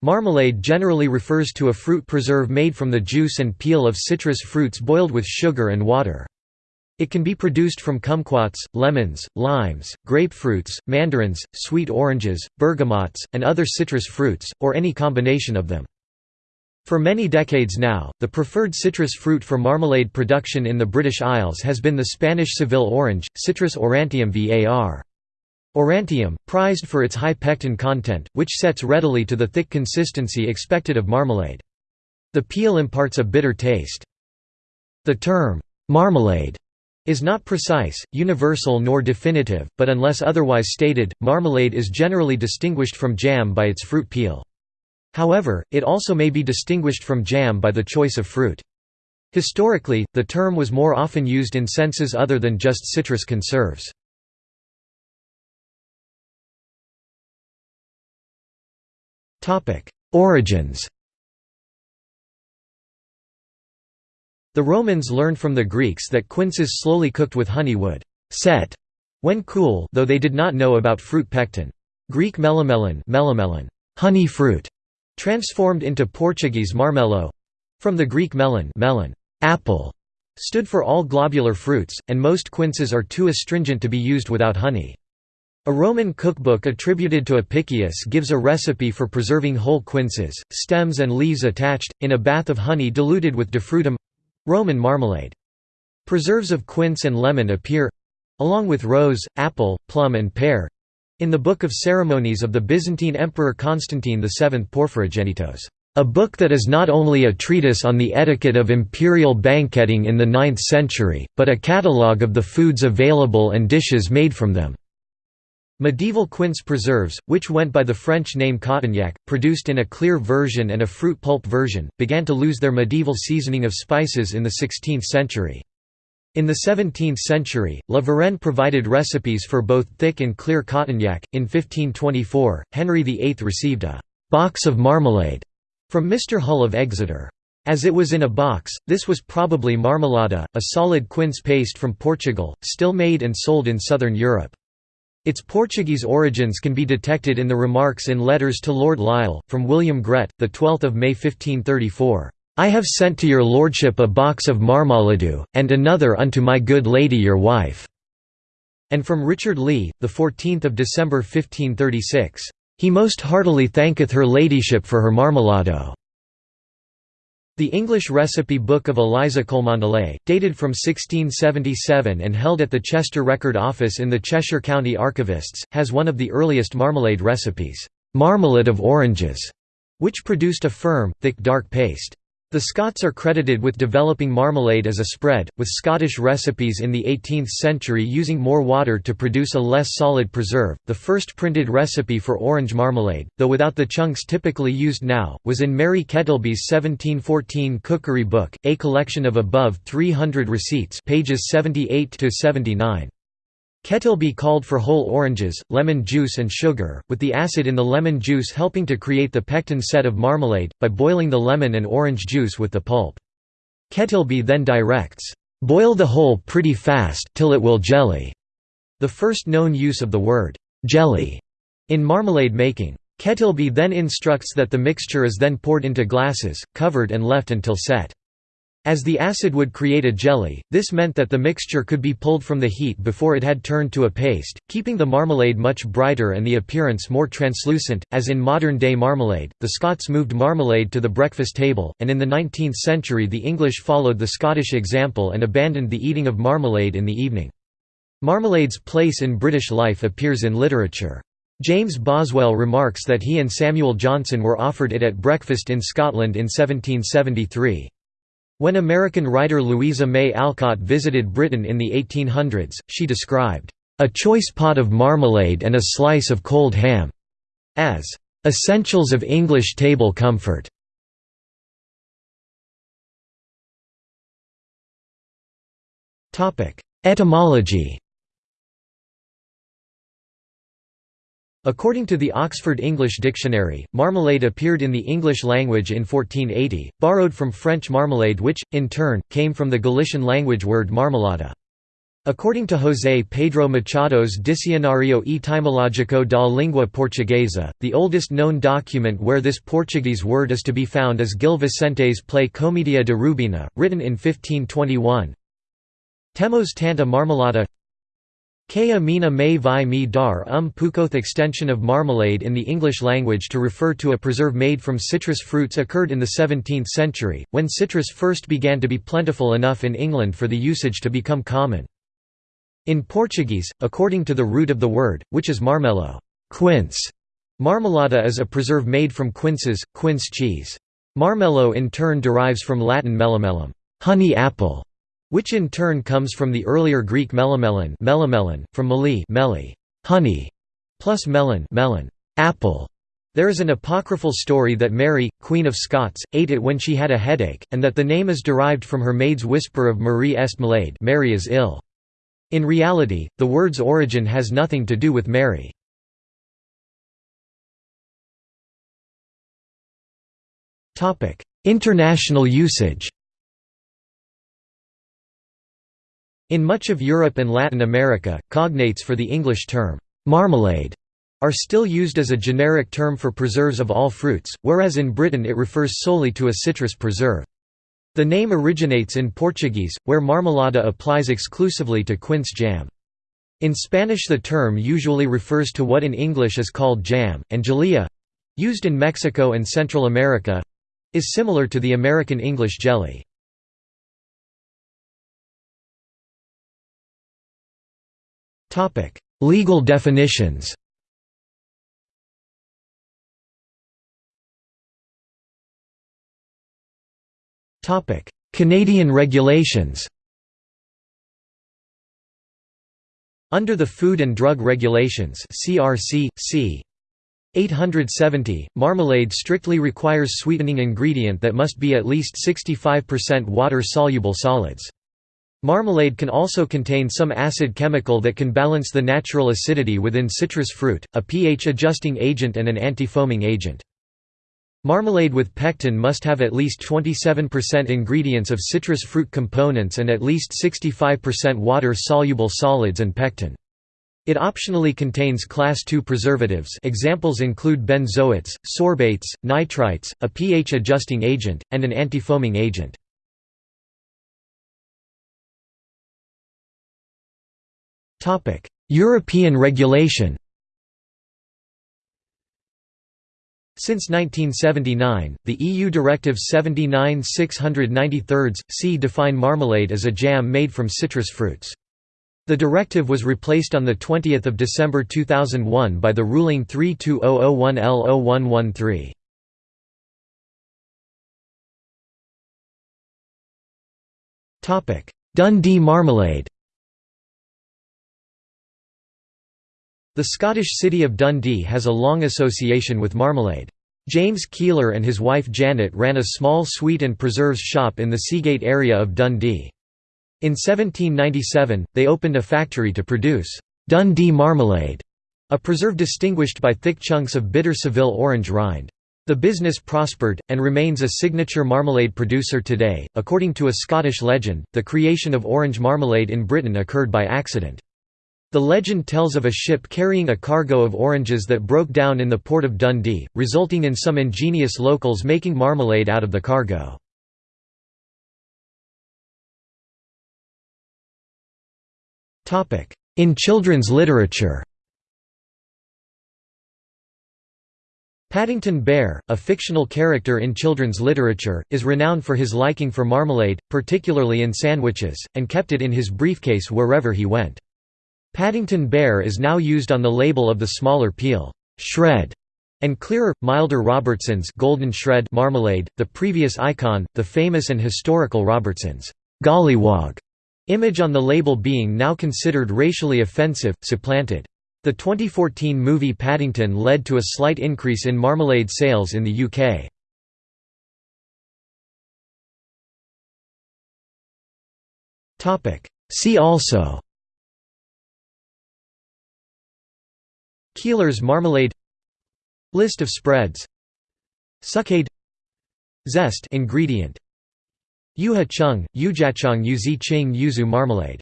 Marmalade generally refers to a fruit preserve made from the juice and peel of citrus fruits boiled with sugar and water. It can be produced from kumquats, lemons, limes, grapefruits, mandarins, sweet oranges, bergamots, and other citrus fruits, or any combination of them. For many decades now, the preferred citrus fruit for marmalade production in the British Isles has been the Spanish Seville orange, Citrus aurantium var. Aurantium, prized for its high pectin content, which sets readily to the thick consistency expected of marmalade. The peel imparts a bitter taste. The term, marmalade, is not precise, universal nor definitive, but unless otherwise stated, marmalade is generally distinguished from jam by its fruit peel. However, it also may be distinguished from jam by the choice of fruit. Historically, the term was more often used in senses other than just citrus conserves. Origins The Romans learned from the Greeks that quinces slowly cooked with honey would set when cool though they did not know about fruit pectin. Greek melamelon, melamelon honey fruit, Transformed into Portuguese marmelo—from the Greek melon, melon apple, stood for all globular fruits, and most quinces are too astringent to be used without honey. A Roman cookbook attributed to Apicius gives a recipe for preserving whole quinces, stems and leaves attached, in a bath of honey diluted with defrutum—Roman marmalade. Preserves of quince and lemon appear—along with rose, apple, plum and pear, in the Book of Ceremonies of the Byzantine Emperor Constantine VII Porphyrogenitos, a book that is not only a treatise on the etiquette of imperial banqueting in the 9th century, but a catalogue of the foods available and dishes made from them. Medieval quince preserves, which went by the French name Cotignac, produced in a clear version and a fruit pulp version, began to lose their medieval seasoning of spices in the 16th century. In the 17th century, La Varenne provided recipes for both thick and clear Cotignac. In 1524, Henry VIII received a box of marmalade from Mr. Hull of Exeter. As it was in a box, this was probably marmelada, a solid quince paste from Portugal, still made and sold in southern Europe. Its Portuguese origins can be detected in the remarks in letters to Lord Lisle, from William Grett, 12 May 1534. I have sent to your lordship a box of marmaladu, and another unto my good lady your wife." And from Richard Lee, 14 December 1536, "...he most heartily thanketh her ladyship for her marmalado." The English recipe book of Eliza Cholmondeley, dated from 1677 and held at the Chester Record Office in the Cheshire County Archivists, has one of the earliest marmalade recipes, "'marmalade of oranges'", which produced a firm, thick dark paste. The Scots are credited with developing marmalade as a spread, with Scottish recipes in the 18th century using more water to produce a less solid preserve. The first printed recipe for orange marmalade, though without the chunks typically used now, was in Mary Kettleby's 1714 Cookery Book, a collection of above 300 receipts, pages 78 to 79. Kettleby called for whole oranges, lemon juice and sugar, with the acid in the lemon juice helping to create the pectin set of marmalade, by boiling the lemon and orange juice with the pulp. Kettleby then directs, "'Boil the whole pretty fast till it will jelly' the first known use of the word "'jelly' in marmalade making. Kettleby then instructs that the mixture is then poured into glasses, covered and left until set. As the acid would create a jelly, this meant that the mixture could be pulled from the heat before it had turned to a paste, keeping the marmalade much brighter and the appearance more translucent. As in modern day marmalade, the Scots moved marmalade to the breakfast table, and in the 19th century the English followed the Scottish example and abandoned the eating of marmalade in the evening. Marmalade's place in British life appears in literature. James Boswell remarks that he and Samuel Johnson were offered it at breakfast in Scotland in 1773. When American writer Louisa May Alcott visited Britain in the 1800s, she described, "...a choice pot of marmalade and a slice of cold ham," as "...essentials of English table comfort." Etymology According to the Oxford English Dictionary, marmalade appeared in the English language in 1480, borrowed from French marmalade which, in turn, came from the Galician language word marmelada. According to José Pedro Machado's Dicionario Etimológico da Língua Portuguesa, the oldest known document where this Portuguese word is to be found is Gil Vicente's play Comédia de Rubena, written in 1521. Temos tanta marmelada Kaya mina may vi mi dar um pukoth extension of marmalade in the English language to refer to a preserve made from citrus fruits occurred in the 17th century, when citrus first began to be plentiful enough in England for the usage to become common. In Portuguese, according to the root of the word, which is marmelo quince", marmelada is a preserve made from quinces, quince cheese. Marmelo in turn derives from Latin melamelum honey apple", which in turn comes from the earlier Greek melamelon, melamelon from meli, meli honey", plus melon, melon apple". There is an apocryphal story that Mary, Queen of Scots, ate it when she had a headache, and that the name is derived from her maid's whisper of Marie est malade Mary is ill. In reality, the word's origin has nothing to do with Mary. International usage In much of Europe and Latin America, cognates for the English term, marmalade, are still used as a generic term for preserves of all fruits, whereas in Britain it refers solely to a citrus preserve. The name originates in Portuguese, where marmelada applies exclusively to quince jam. In Spanish the term usually refers to what in English is called jam, and jalea—used in Mexico and Central America—is similar to the American English jelly. Legal definitions Topic: Canadian regulations Under the Food and Drug Regulations CRC, c. 870, marmalade strictly requires sweetening ingredient that must be at least 65% water-soluble solids. Marmalade can also contain some acid chemical that can balance the natural acidity within citrus fruit, a pH-adjusting agent and an anti-foaming agent. Marmalade with pectin must have at least 27% ingredients of citrus fruit components and at least 65% water-soluble solids and pectin. It optionally contains class II preservatives examples include benzoates, sorbates, nitrites, a pH-adjusting agent, and an antifoaming agent. European regulation Since 1979, the EU Directive 79-693 c define marmalade as a jam made from citrus fruits. The directive was replaced on 20 December 2001 by the ruling 320001L0113. Dundee marmalade The Scottish city of Dundee has a long association with marmalade. James Keiller and his wife Janet ran a small sweet and preserves shop in the Seagate area of Dundee. In 1797, they opened a factory to produce Dundee marmalade, a preserve distinguished by thick chunks of bitter Seville orange rind. The business prospered, and remains a signature marmalade producer today. According to a Scottish legend, the creation of orange marmalade in Britain occurred by accident. The legend tells of a ship carrying a cargo of oranges that broke down in the port of Dundee, resulting in some ingenious locals making marmalade out of the cargo. In children's literature Paddington Bear, a fictional character in children's literature, is renowned for his liking for marmalade, particularly in sandwiches, and kept it in his briefcase wherever he went. Paddington Bear is now used on the label of the smaller peel shred and clearer, milder Robertson's golden shred marmalade, the previous icon, the famous and historical Robertson's golliwog image on the label being now considered racially offensive, supplanted. The 2014 movie Paddington led to a slight increase in marmalade sales in the UK. See also Keiller's marmalade List of spreads Succade Zest ingredient Yuha chung, yujachong yuzi ching yuzu marmalade